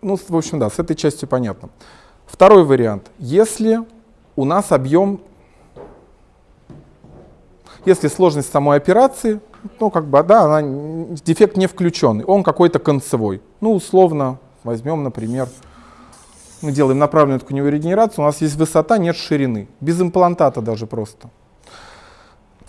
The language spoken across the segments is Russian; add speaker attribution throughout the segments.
Speaker 1: Ну, в общем, да, с этой частью понятно. Второй вариант. Если у нас объем, если сложность самой операции, ну, как бы, да, она, дефект не включенный, он какой-то концевой. Ну, условно, возьмем, например, мы делаем направленную тканевую регенерацию, у нас есть высота, нет ширины, без имплантата даже просто.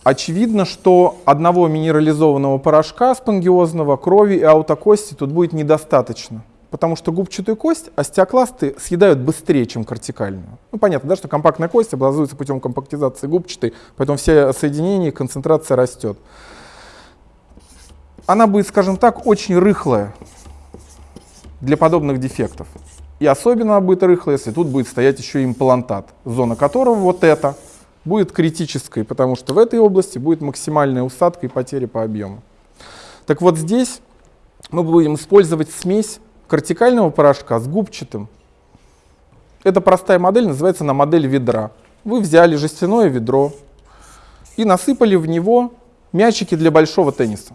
Speaker 1: Очевидно, что одного минерализованного порошка спонгиозного, крови и аутокости тут будет недостаточно. Потому что губчатую кость остеокласты съедают быстрее, чем кортикальную. Ну, понятно, да, что компактная кость образуется путем компактизации губчатой, поэтому все соединения, концентрация растет. Она будет, скажем так, очень рыхлая для подобных дефектов. И особенно она будет рыхлая, если тут будет стоять еще имплантат, зона которого вот эта будет критической, потому что в этой области будет максимальная усадка и потеря по объему. Так вот здесь мы будем использовать смесь кортикального порошка с губчатым. Это простая модель, называется она модель ведра. Вы взяли жестяное ведро и насыпали в него мячики для большого тенниса.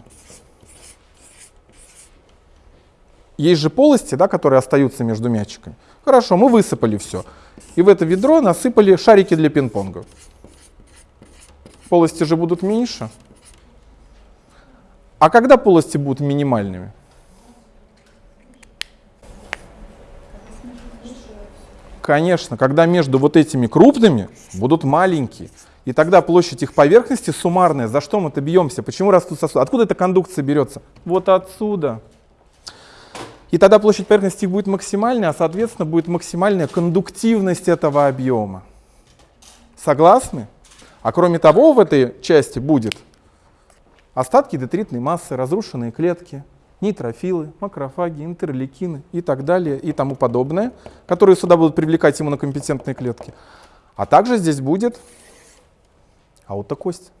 Speaker 1: Есть же полости, да, которые остаются между мячиками. Хорошо, мы высыпали все. И в это ведро насыпали шарики для пинг-понга. Полости же будут меньше. А когда полости будут минимальными? Конечно, когда между вот этими крупными будут маленькие. И тогда площадь их поверхности суммарная. За что мы-то бьемся? Почему растут сосуды? Откуда эта кондукция берется? Вот отсюда. И тогда площадь поверхности будет максимальная, а соответственно будет максимальная кондуктивность этого объема. Согласны? А кроме того, в этой части будет остатки детритной массы, разрушенные клетки, нейтрофилы, макрофаги, интерлейкины и так далее и тому подобное, которые сюда будут привлекать иммунокомпетентные клетки. А также здесь будет аутокость,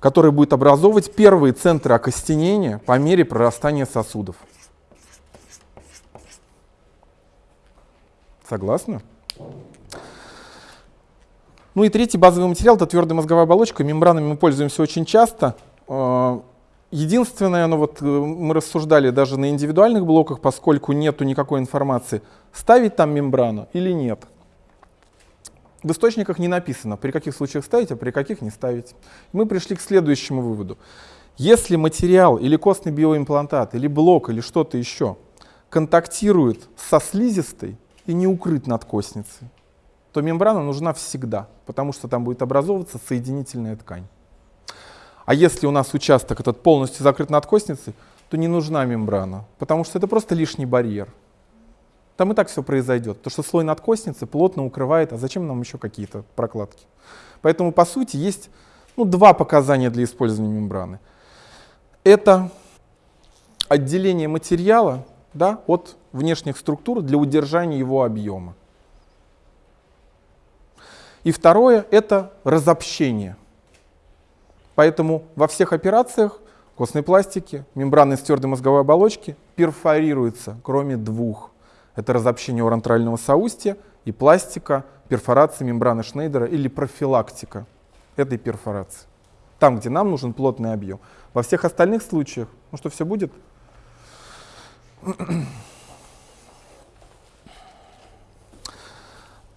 Speaker 1: которая будет образовывать первые центры окостенения по мере прорастания сосудов. Согласны? Ну и третий базовый материал — это твердая мозговая оболочка. Мембранами мы пользуемся очень часто. Единственное, ну вот э, мы рассуждали даже на индивидуальных блоках, поскольку нету никакой информации, ставить там мембрану или нет. В источниках не написано, при каких случаях ставить, а при каких не ставить. Мы пришли к следующему выводу. Если материал или костный биоимплантат, или блок, или что-то еще контактирует со слизистой и не укрыт над костницей, то мембрана нужна всегда, потому что там будет образовываться соединительная ткань. А если у нас участок этот полностью закрыт надкостницей, то не нужна мембрана, потому что это просто лишний барьер. Там и так все произойдет, то что слой надкостницы плотно укрывает, а зачем нам еще какие-то прокладки? Поэтому, по сути, есть ну, два показания для использования мембраны. Это отделение материала да, от внешних структур для удержания его объема. И второе — это разобщение. Поэтому во всех операциях костной пластики, мембраны твердой мозговой оболочки перфорируются, кроме двух. Это разобщение урантрального соустья и пластика, перфорации мембраны Шнейдера или профилактика этой перфорации. Там, где нам нужен плотный объем. Во всех остальных случаях, ну что, все будет?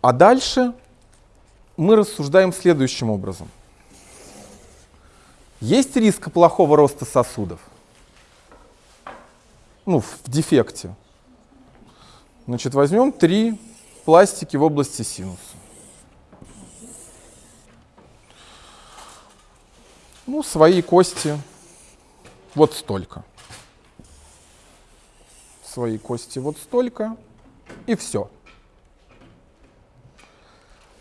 Speaker 1: А дальше мы рассуждаем следующим образом. Есть риск плохого роста сосудов? Ну, в дефекте. Значит, возьмем три пластики в области синуса. Ну, свои кости вот столько. Свои кости вот столько. И все.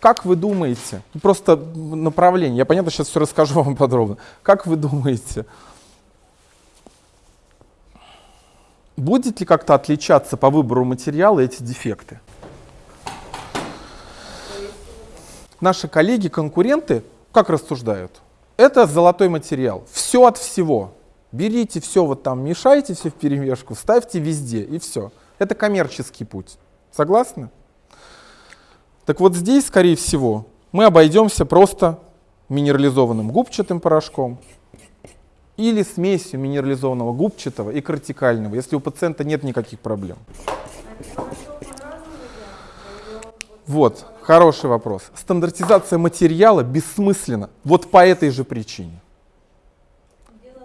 Speaker 1: Как вы думаете, просто направление, я понятно сейчас все расскажу вам подробно, как вы думаете, будет ли как-то отличаться по выбору материала эти дефекты? Наши коллеги, конкуренты, как рассуждают? Это золотой материал, все от всего. Берите все вот там, мешайте все в перемешку, ставьте везде и все. Это коммерческий путь. Согласны? Так вот здесь, скорее всего, мы обойдемся просто минерализованным губчатым порошком или смесью минерализованного губчатого и кортикального, если у пациента нет никаких проблем. Вот, хороший вопрос. Стандартизация материала бессмысленна. Вот по этой же причине.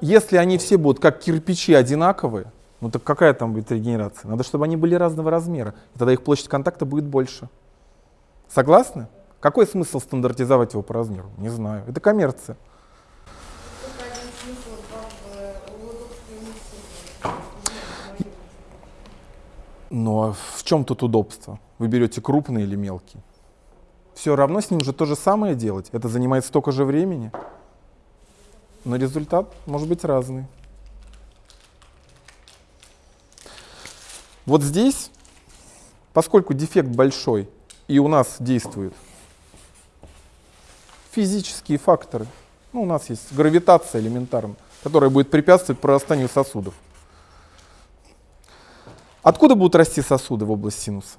Speaker 1: Если они все будут как кирпичи одинаковые, ну так какая там будет регенерация? Надо, чтобы они были разного размера. И тогда их площадь контакта будет больше. Согласны? Какой смысл стандартизовать его по размеру? Не знаю. Это коммерция. Ну а в чем тут удобство? Вы берете крупный или мелкий? Все равно с ним же то же самое делать. Это занимает столько же времени. Но результат может быть разный. Вот здесь, поскольку дефект большой, и у нас действуют физические факторы, ну, у нас есть гравитация элементарно, которая будет препятствовать прорастанию сосудов. Откуда будут расти сосуды в область синуса?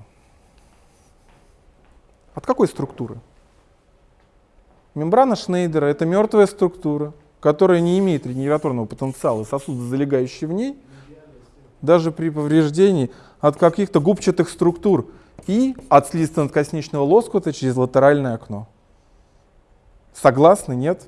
Speaker 1: От какой структуры? Мембрана Шнейдера — это мертвая структура, которая не имеет регенераторного потенциала, сосуды, залегающие в ней, даже при повреждении от каких-то губчатых структур и от слизистонкосничного лоскута через латеральное окно. Согласны, нет?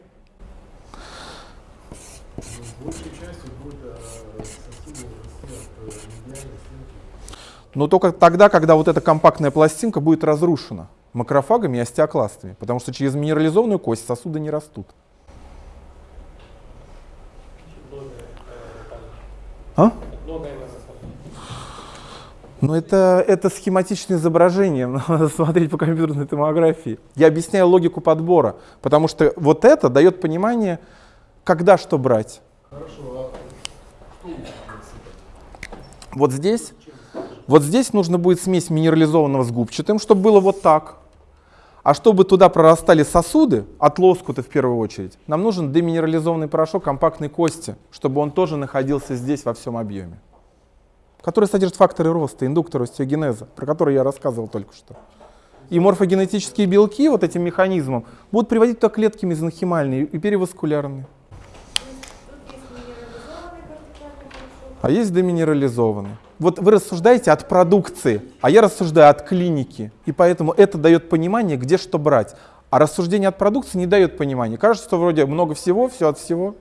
Speaker 1: Но только тогда, когда вот эта компактная пластинка будет разрушена макрофагами и остеокластами, потому что через минерализованную кость сосуды не растут. А? Ну это, это схематичное изображение, надо смотреть по компьютерной томографии. Я объясняю логику подбора, потому что вот это дает понимание, когда что брать. Хорошо, а вот здесь вот здесь нужно будет смесь минерализованного с губчатым, чтобы было вот так. А чтобы туда прорастали сосуды, от лоскута в первую очередь, нам нужен деминерализованный порошок компактной кости, чтобы он тоже находился здесь во всем объеме. Который содержит факторы роста, индуктор остеогенеза, про который я рассказывал только что. И морфогенетические белки вот этим механизмом будут приводить туда клетки мезонхимальные и переваскулярные. А есть деминерализованный вот вы рассуждаете от продукции, а я рассуждаю от клиники. И поэтому это дает понимание, где что брать. А рассуждение от продукции не дает понимания. Кажется, что вроде много всего, все от всего.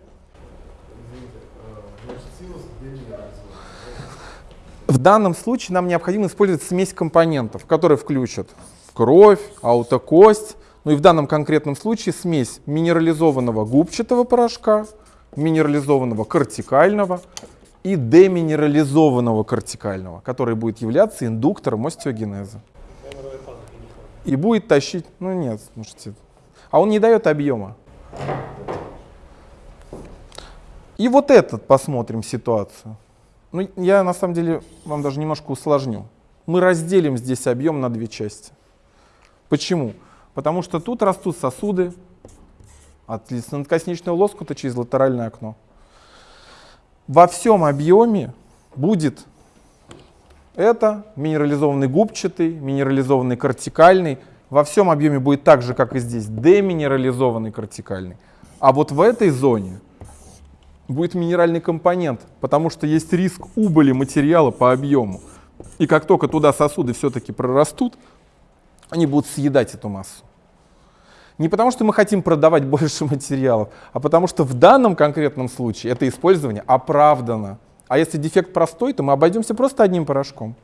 Speaker 1: В данном случае нам необходимо использовать смесь компонентов, которые включат кровь, аутокость, ну и в данном конкретном случае смесь минерализованного губчатого порошка, минерализованного кортикального, и деминерализованного кортикального, который будет являться индуктором остеогенеза. И будет тащить, ну нет, слушайте, а он не дает объема. И вот этот посмотрим ситуацию. Ну, я на самом деле вам даже немножко усложню. Мы разделим здесь объем на две части. Почему? Потому что тут растут сосуды от надкосничного лоскута через латеральное окно во всем объеме будет это минерализованный губчатый, минерализованный кортикальный. Во всем объеме будет так же, как и здесь, деминерализованный кортикальный. А вот в этой зоне будет минеральный компонент, потому что есть риск убыли материала по объему. И как только туда сосуды все-таки прорастут, они будут съедать эту массу. Не потому, что мы хотим продавать больше материалов, а потому что в данном конкретном случае это использование оправдано. А если дефект простой, то мы обойдемся просто одним порошком.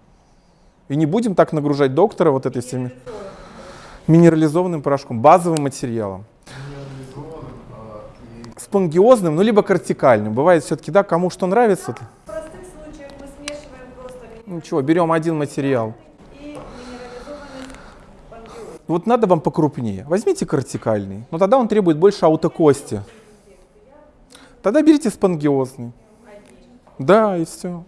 Speaker 1: И не будем так нагружать доктора вот этой всеми минерализованным порошком, базовым материалом. Спонгиозным, ну либо кортикальным. Бывает все-таки, да, кому что нравится. В простых случаях мы смешиваем просто... Ничего, берем один материал. Вот надо вам покрупнее. Возьмите кортикальный, но тогда он требует больше аутокости. Тогда берите спонгиозный. Да, и все.